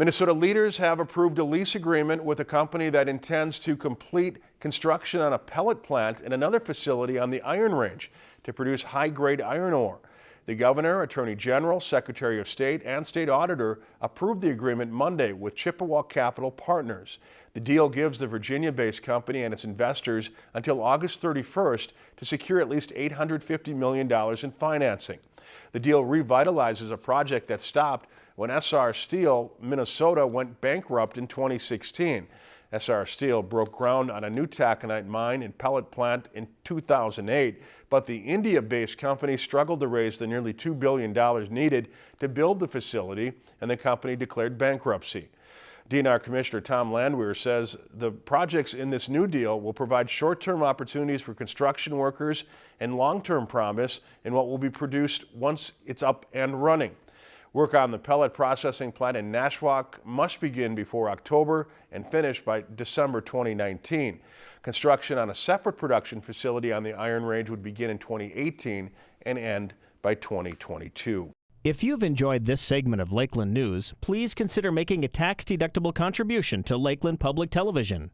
Minnesota leaders have approved a lease agreement with a company that intends to complete construction on a pellet plant in another facility on the Iron Range to produce high-grade iron ore. The governor, attorney general, secretary of state, and state auditor approved the agreement Monday with Chippewa Capital Partners. The deal gives the Virginia-based company and its investors until August 31st to secure at least $850 million in financing. The deal revitalizes a project that stopped when Essar Steel Minnesota went bankrupt in 2016. Essar Steel broke ground on a new taconite mine and pellet plant in 2008, but the India-based company struggled to raise the nearly $2 billion needed to build the facility, and the company declared bankruptcy. DNR Commissioner Tom Landwehr says the projects in this new deal will provide short-term opportunities for construction workers and long-term promise in what will be produced once it's up and running. Work on the pellet processing plant in Nashwauk must begin before October and finish by December 2019. Construction on a separate production facility on the Iron Range would begin in 2018 and end by 2022. If you've enjoyed this segment of Lakeland News, please consider making a tax-deductible contribution to Lakeland Public Television.